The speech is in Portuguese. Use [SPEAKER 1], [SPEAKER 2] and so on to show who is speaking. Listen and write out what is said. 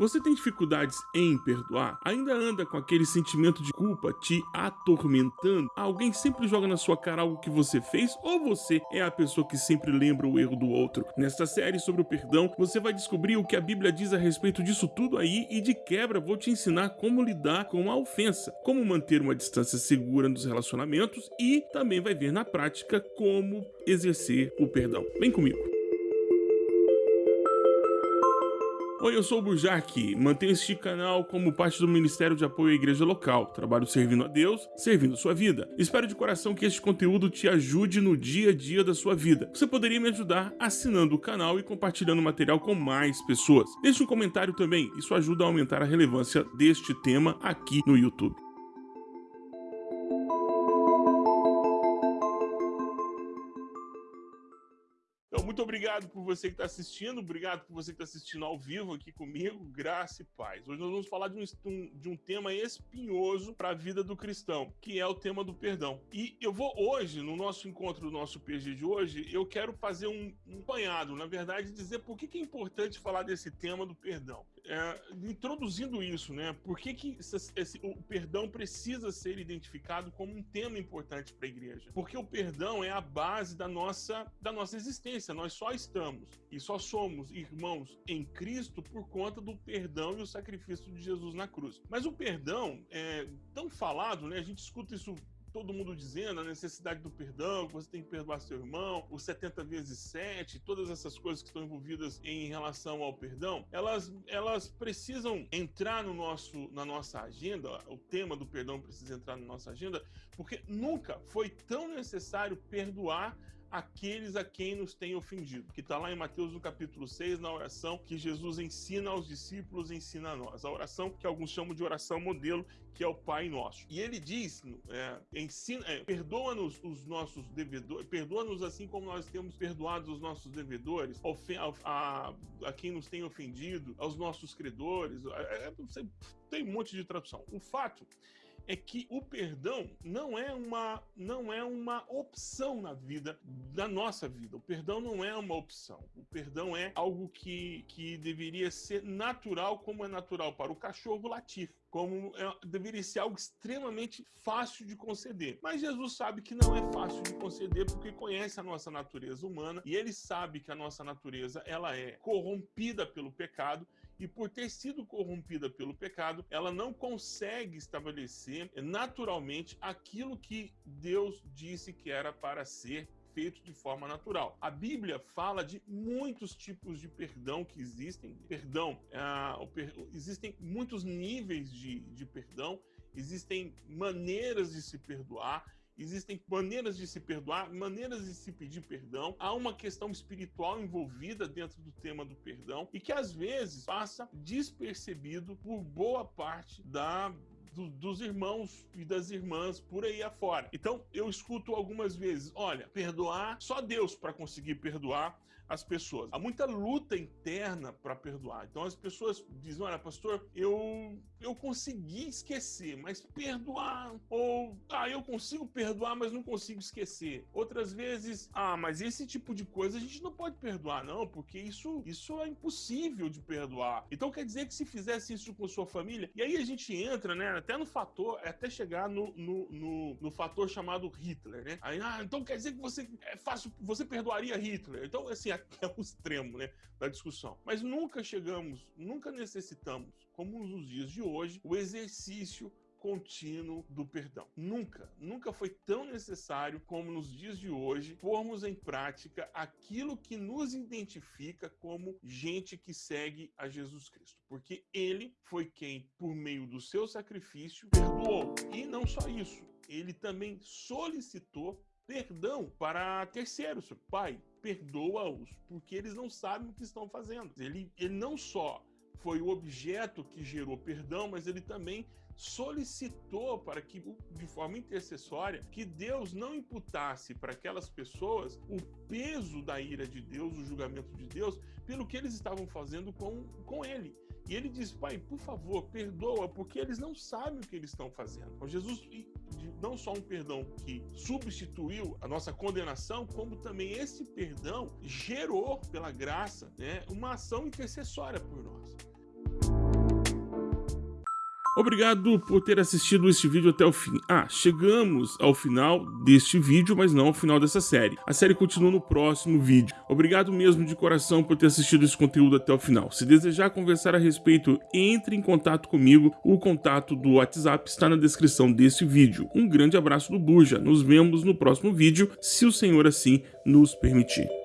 [SPEAKER 1] Você tem dificuldades em perdoar? Ainda anda com aquele sentimento de culpa te atormentando? Alguém sempre joga na sua cara algo que você fez ou você é a pessoa que sempre lembra o erro do outro? Nesta série sobre o perdão, você vai descobrir o que a Bíblia diz a respeito disso tudo aí e de quebra vou te ensinar como lidar com a ofensa, como manter uma distância segura nos relacionamentos e também vai ver na prática como exercer o perdão. Vem comigo. Oi, eu sou o Burjac, mantenho este canal como parte do Ministério de Apoio à Igreja Local. Trabalho servindo a Deus, servindo sua vida. Espero de coração que este conteúdo te ajude no dia a dia da sua vida. Você poderia me ajudar assinando o canal e compartilhando o material com mais pessoas. Deixe um comentário também, isso ajuda a aumentar a relevância deste tema aqui no YouTube. Muito obrigado por você que está assistindo, obrigado por você que está assistindo ao vivo aqui comigo, graça e paz. Hoje nós vamos falar de um, de um tema espinhoso para a vida do cristão, que é o tema do perdão. E eu vou hoje, no nosso encontro do nosso PG de hoje, eu quero fazer um, um na verdade, dizer por que, que é importante falar desse tema do perdão é, introduzindo isso, né? Por que, que esse, esse, o perdão precisa ser identificado como um tema importante para a igreja? Porque o perdão é a base da nossa, da nossa existência. Nós só estamos e só somos irmãos em Cristo por conta do perdão e o sacrifício de Jesus na cruz. Mas o perdão é tão falado, né? A gente escuta isso todo mundo dizendo a necessidade do perdão, que você tem que perdoar seu irmão, os 70 vezes 7, todas essas coisas que estão envolvidas em relação ao perdão, elas, elas precisam entrar no nosso, na nossa agenda, o tema do perdão precisa entrar na nossa agenda, porque nunca foi tão necessário perdoar aqueles a quem nos tem ofendido, que está lá em Mateus no capítulo 6, na oração que Jesus ensina aos discípulos, ensina a nós. A oração que alguns chamam de oração modelo, que é o Pai Nosso. E ele diz, é, ensina, é, perdoa-nos os nossos devedores, perdoa-nos assim como nós temos perdoado os nossos devedores, a, a, a, quem nos tem ofendido, aos nossos credores, é, é tem um monte de tradução. O fato é que o perdão não é uma não é uma opção na vida da nossa vida. O perdão não é uma opção. O perdão é algo que, que deveria ser natural, como é natural para o cachorro latir como é, deveria ser algo extremamente fácil de conceder. Mas Jesus sabe que não é fácil de conceder porque conhece a nossa natureza humana e ele sabe que a nossa natureza ela é corrompida pelo pecado e por ter sido corrompida pelo pecado, ela não consegue estabelecer naturalmente aquilo que Deus disse que era para ser feito de forma natural. A Bíblia fala de muitos tipos de perdão que existem. Perdão, uh, per... existem muitos níveis de, de perdão, existem maneiras de se perdoar, Existem maneiras de se perdoar, maneiras de se pedir perdão. Há uma questão espiritual envolvida dentro do tema do perdão e que às vezes passa despercebido por boa parte da do, dos irmãos e das irmãs por aí afora. Então, eu escuto algumas vezes: olha, perdoar, só Deus para conseguir perdoar as pessoas. Há muita luta interna para perdoar. Então as pessoas dizem: olha, pastor, eu, eu consegui esquecer, mas perdoar. Ou, ah, eu consigo perdoar, mas não consigo esquecer. Outras vezes, ah, mas esse tipo de coisa a gente não pode perdoar, não, porque isso, isso é impossível de perdoar. Então quer dizer que se fizesse isso com sua família, e aí a gente entra, né, até no fator, até chegar no, no, no, no fator chamado Hitler, né? Aí, ah, então quer dizer que você é fácil, você perdoaria Hitler. Então, assim, é o extremo né, da discussão. Mas nunca chegamos, nunca necessitamos, como nos dias de hoje, o exercício contínuo do perdão. Nunca, nunca foi tão necessário como nos dias de hoje pormos em prática aquilo que nos identifica como gente que segue a Jesus Cristo, porque ele foi quem, por meio do seu sacrifício, perdoou. E não só isso, ele também solicitou perdão para terceiros. Pai, perdoa-os, porque eles não sabem o que estão fazendo. Ele, ele não só foi o objeto que gerou perdão, mas ele também solicitou para que, de forma intercessória, que Deus não imputasse para aquelas pessoas o peso da ira de Deus, o julgamento de Deus, pelo que eles estavam fazendo com, com ele. E ele diz, pai, por favor, perdoa, porque eles não sabem o que eles estão fazendo. Então, Jesus, não só um perdão que substituiu a nossa condenação, como também esse perdão gerou, pela graça, né, uma ação intercessória por nós. Obrigado por ter assistido este vídeo até o fim. Ah, chegamos ao final deste vídeo, mas não ao final dessa série. A série continua no próximo vídeo. Obrigado mesmo de coração por ter assistido esse conteúdo até o final. Se desejar conversar a respeito, entre em contato comigo. O contato do WhatsApp está na descrição deste vídeo. Um grande abraço do Buja. Nos vemos no próximo vídeo, se o Senhor assim nos permitir.